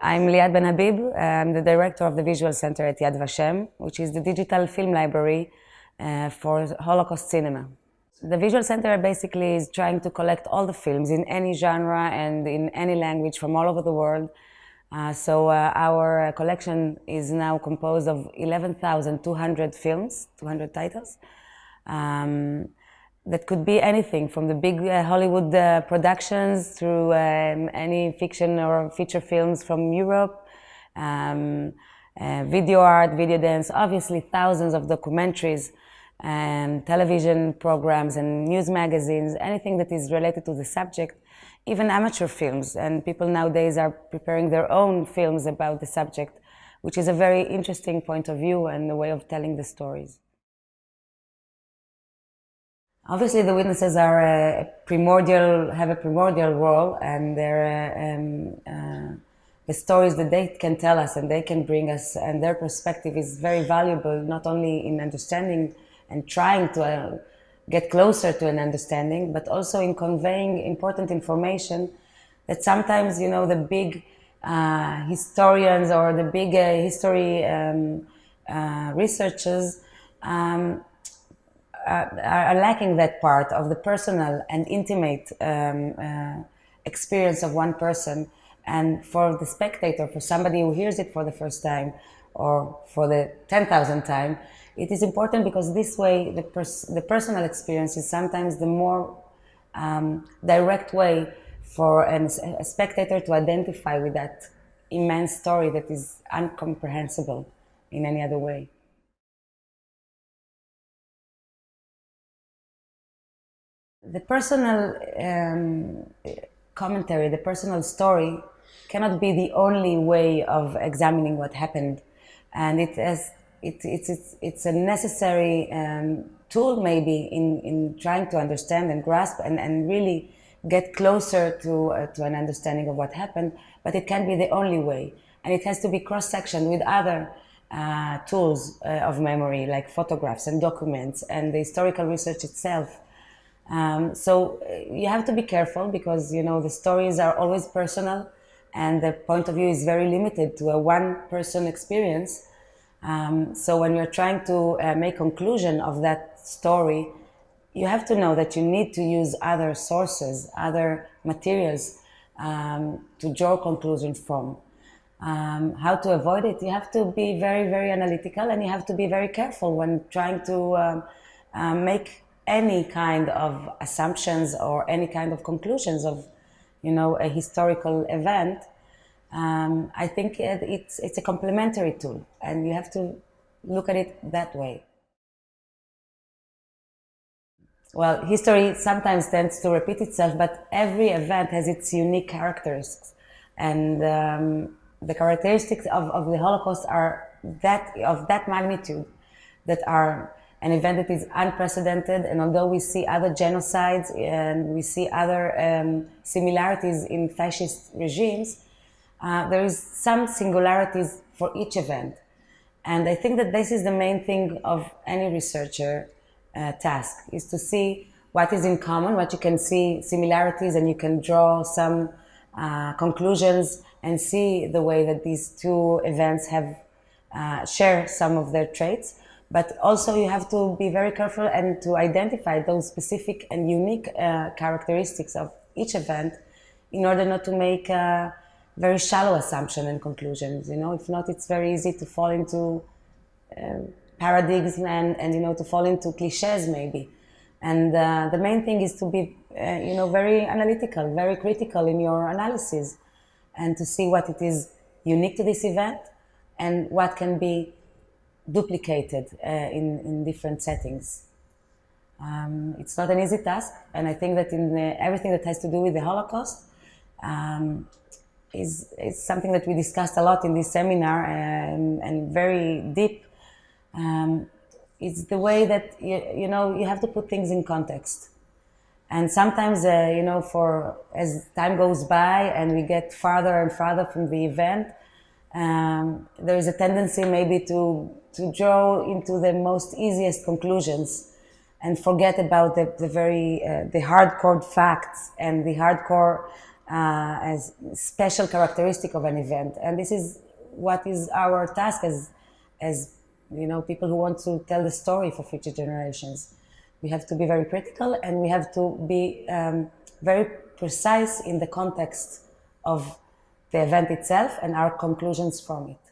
I'm Liat Benhabib. I'm the director of the Visual Center at Yad Vashem, which is the digital film library uh, for Holocaust cinema. The Visual Center basically is trying to collect all the films in any genre and in any language from all over the world. Uh, so uh, our collection is now composed of 11,200 films, 200 titles. Um, that could be anything from the big uh, Hollywood uh, productions through um, any fiction or feature films from Europe, um, uh, video art, video dance, obviously thousands of documentaries and television programs and news magazines, anything that is related to the subject, even amateur films. And people nowadays are preparing their own films about the subject, which is a very interesting point of view and a way of telling the stories. Obviously, the witnesses are a primordial, have a primordial role, and they're um, uh, the stories that they can tell us and they can bring us, and their perspective is very valuable, not only in understanding and trying to uh, get closer to an understanding, but also in conveying important information that sometimes, you know, the big uh, historians or the big uh, history um, uh, researchers um, are, are, lacking that part of the personal and intimate um, uh, experience of one person. And for the spectator, for somebody who hears it for the first time or for the 10,000th time, it is important because this way the, pers the personal experience is sometimes the more um, direct way for an, a spectator to identify with that immense story that is incomprehensible in any other way. The personal um, commentary, the personal story cannot be the only way of examining what happened. And it has it, it's, it's, it's a necessary um, tool maybe in, in trying to understand and grasp and, and really get closer to, uh, to an understanding of what happened, but it can't be the only way. And it has to be cross-sectioned with other uh, tools uh, of memory, like photographs and documents and the historical research itself. Um, so uh, you have to be careful because, you know, the stories are always personal and the point of view is very limited to a one-person experience. Um, so when you're trying to uh, make conclusion of that story, you have to know that you need to use other sources, other materials um, to draw conclusions from. Um, how to avoid it? You have to be very, very analytical and you have to be very careful when trying to um, uh, make any kind of assumptions or any kind of conclusions of, you know, a historical event um, I think it's, it's a complementary tool and you have to look at it that way. Well, history sometimes tends to repeat itself, but every event has its unique characteristics. And um, the characteristics of, of the Holocaust are that, of that magnitude, that are an event that is unprecedented. And although we see other genocides and we see other um, similarities in fascist regimes, uh, there is some singularities for each event. And I think that this is the main thing of any researcher uh, task, is to see what is in common, what you can see similarities and you can draw some uh, conclusions and see the way that these two events have uh, share some of their traits. But also you have to be very careful and to identify those specific and unique uh, characteristics of each event in order not to make very shallow assumption and conclusions. You know, if not, it's very easy to fall into uh, paradigms and, and, you know, to fall into cliches maybe. And uh, the main thing is to be, uh, you know, very analytical, very critical in your analysis and to see what it is unique to this event and what can be duplicated uh, in, in different settings. Um, it's not an easy task, and I think that in the, everything that has to do with the Holocaust, um, is, is something that we discussed a lot in this seminar and, and very deep. Um, it's the way that, you, you know, you have to put things in context. And sometimes, uh, you know, for as time goes by and we get farther and farther from the event, um, there is a tendency maybe to, to draw into the most easiest conclusions and forget about the, the very, uh, the hardcore facts and the hardcore uh, as special characteristic of an event. And this is what is our task as, as you know, people who want to tell the story for future generations. We have to be very critical and we have to be um, very precise in the context of the event itself and our conclusions from it.